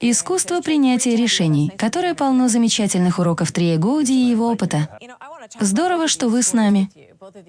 Искусство принятия решений, которое полно замечательных уроков Трия Гоуди и его опыта. Здорово, что вы с нами.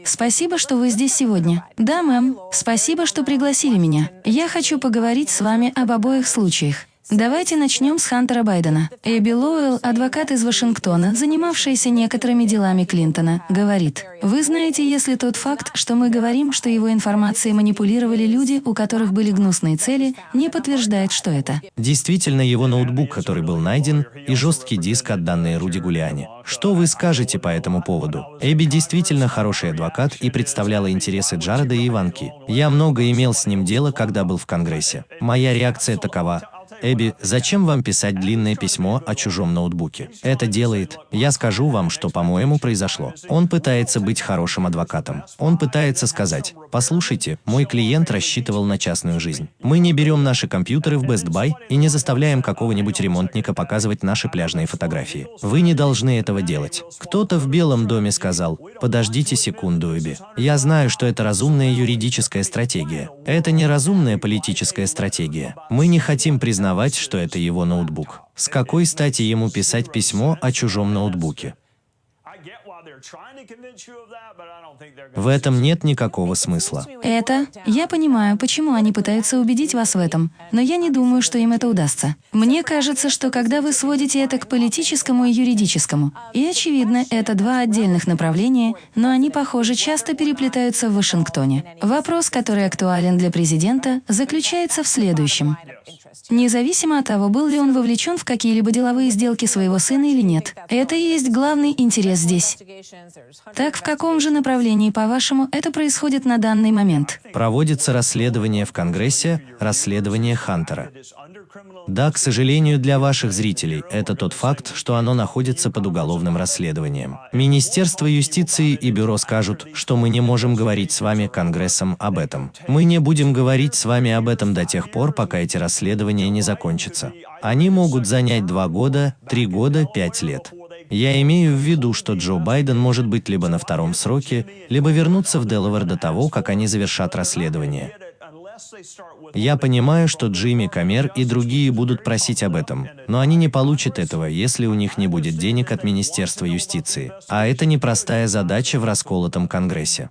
Спасибо, что вы здесь сегодня. Да, мэм. Спасибо, что пригласили меня. Я хочу поговорить с вами об обоих случаях. Давайте начнем с Хантера Байдена. Эбби Лоуэлл, адвокат из Вашингтона, занимавшаяся некоторыми делами Клинтона, говорит, «Вы знаете, если тот факт, что мы говорим, что его информацией манипулировали люди, у которых были гнусные цели, не подтверждает, что это». Действительно, его ноутбук, который был найден, и жесткий диск, отданный Руди Гулиане. Что вы скажете по этому поводу? Эбби действительно хороший адвокат и представляла интересы Джареда и Иванки. Я много имел с ним дело, когда был в Конгрессе. Моя реакция такова. Эбби, зачем вам писать длинное письмо о чужом ноутбуке? Это делает. Я скажу вам, что, по-моему, произошло. Он пытается быть хорошим адвокатом. Он пытается сказать, послушайте, мой клиент рассчитывал на частную жизнь. Мы не берем наши компьютеры в Best Buy и не заставляем какого-нибудь ремонтника показывать наши пляжные фотографии. Вы не должны этого делать. Кто-то в Белом доме сказал, подождите секунду, Эбби. Я знаю, что это разумная юридическая стратегия. Это не разумная политическая стратегия. Мы не хотим признать признавать, что это его ноутбук. С какой стати ему писать письмо о чужом ноутбуке? В этом нет никакого смысла. Это... Я понимаю, почему они пытаются убедить вас в этом, но я не думаю, что им это удастся. Мне кажется, что когда вы сводите это к политическому и юридическому, и очевидно, это два отдельных направления, но они, похоже, часто переплетаются в Вашингтоне. Вопрос, который актуален для президента, заключается в следующем. Независимо от того, был ли он вовлечен в какие-либо деловые сделки своего сына или нет. Это и есть главный интерес здесь. Так в каком же направлении, по-вашему, это происходит на данный момент? Проводится расследование в Конгрессе, расследование Хантера. Да, к сожалению, для ваших зрителей, это тот факт, что оно находится под уголовным расследованием. Министерство юстиции и бюро скажут, что мы не можем говорить с вами, Конгрессом, об этом. Мы не будем говорить с вами об этом до тех пор, пока эти расследования не закончатся. Они могут занять два года, три года, пять лет. Я имею в виду, что Джо Байден может быть либо на втором сроке, либо вернуться в Делавер до того, как они завершат расследование. Я понимаю, что Джимми Камер и другие будут просить об этом, но они не получат этого, если у них не будет денег от Министерства юстиции. А это непростая задача в расколотом Конгрессе.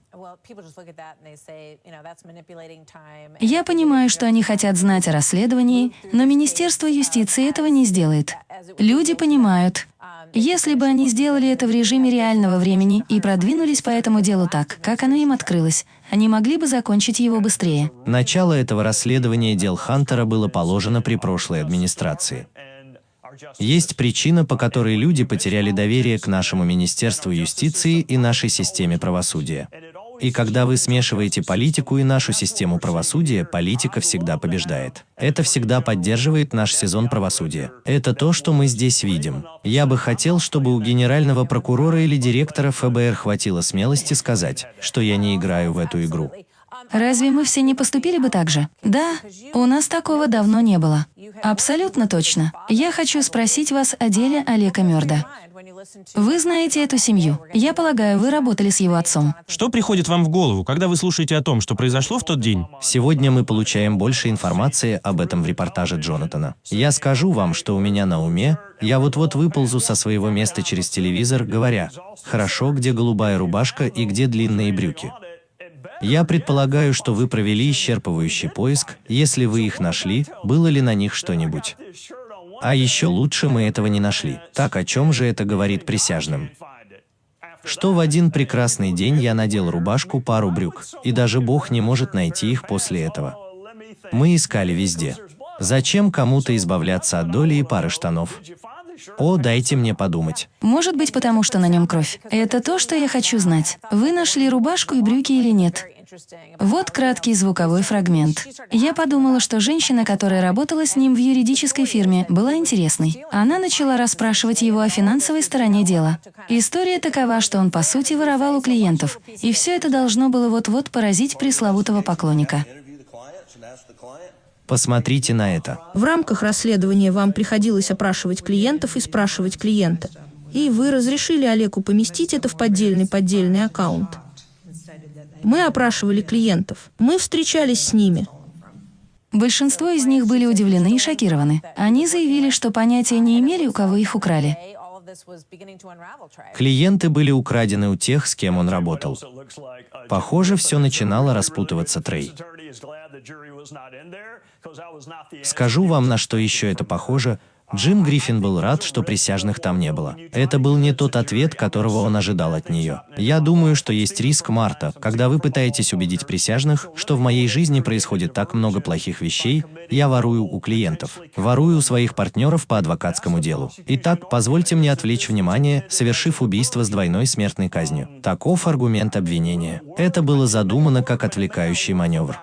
Я понимаю, что они хотят знать о расследовании, но Министерство юстиции этого не сделает. Люди понимают, если бы они сделали это в режиме реального времени и продвинулись по этому делу так, как оно им открылось, они могли бы закончить его быстрее. Начало этого расследования дел Хантера было положено при прошлой администрации. Есть причина, по которой люди потеряли доверие к нашему Министерству юстиции и нашей системе правосудия. И когда вы смешиваете политику и нашу систему правосудия, политика всегда побеждает. Это всегда поддерживает наш сезон правосудия. Это то, что мы здесь видим. Я бы хотел, чтобы у генерального прокурора или директора ФБР хватило смелости сказать, что я не играю в эту игру. Разве мы все не поступили бы так же? Да, у нас такого давно не было. Абсолютно точно. Я хочу спросить вас о деле Олега Мёрда. Вы знаете эту семью. Я полагаю, вы работали с его отцом. Что приходит вам в голову, когда вы слушаете о том, что произошло в тот день? Сегодня мы получаем больше информации об этом в репортаже Джонатана. Я скажу вам, что у меня на уме, я вот-вот выползу со своего места через телевизор, говоря, «Хорошо, где голубая рубашка и где длинные брюки?» Я предполагаю, что вы провели исчерпывающий поиск, если вы их нашли, было ли на них что-нибудь. А еще лучше мы этого не нашли. Так о чем же это говорит присяжным? Что в один прекрасный день я надел рубашку, пару брюк, и даже Бог не может найти их после этого. Мы искали везде. Зачем кому-то избавляться от доли и пары штанов? О, дайте мне подумать. Может быть, потому что на нем кровь. Это то, что я хочу знать. Вы нашли рубашку и брюки или нет? Вот краткий звуковой фрагмент. Я подумала, что женщина, которая работала с ним в юридической фирме, была интересной. Она начала расспрашивать его о финансовой стороне дела. История такова, что он по сути воровал у клиентов, и все это должно было вот-вот поразить пресловутого поклонника. Посмотрите на это. В рамках расследования вам приходилось опрашивать клиентов и спрашивать клиента. И вы разрешили Олегу поместить это в поддельный поддельный аккаунт. Мы опрашивали клиентов. Мы встречались с ними. Большинство из них были удивлены и шокированы. Они заявили, что понятия не имели, у кого их украли. Клиенты были украдены у тех, с кем он работал. Похоже, все начинало распутываться, Трей. Скажу вам, на что еще это похоже. Джим Гриффин был рад, что присяжных там не было. Это был не тот ответ, которого он ожидал от нее. Я думаю, что есть риск, Марта, когда вы пытаетесь убедить присяжных, что в моей жизни происходит так много плохих вещей, я ворую у клиентов, ворую у своих партнеров по адвокатскому делу. Итак, позвольте мне отвлечь внимание, совершив убийство с двойной смертной казнью. Таков аргумент обвинения. Это было задумано как отвлекающий маневр.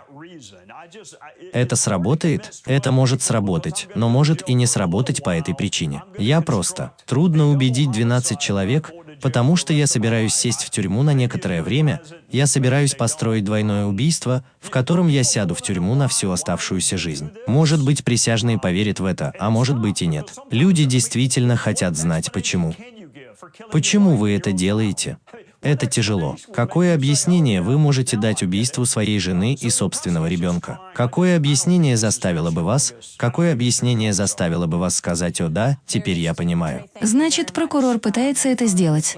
Это сработает? Это может сработать, но может и не сработать по этой причине. Я просто. Трудно убедить 12 человек, потому что я собираюсь сесть в тюрьму на некоторое время, я собираюсь построить двойное убийство, в котором я сяду в тюрьму на всю оставшуюся жизнь. Может быть, присяжные поверят в это, а может быть и нет. Люди действительно хотят знать почему. Почему вы это делаете? Это тяжело. Какое объяснение вы можете дать убийству своей жены и собственного ребенка? Какое объяснение заставило бы вас? Какое объяснение заставило бы вас сказать «О да, теперь я понимаю»? Значит, прокурор пытается это сделать.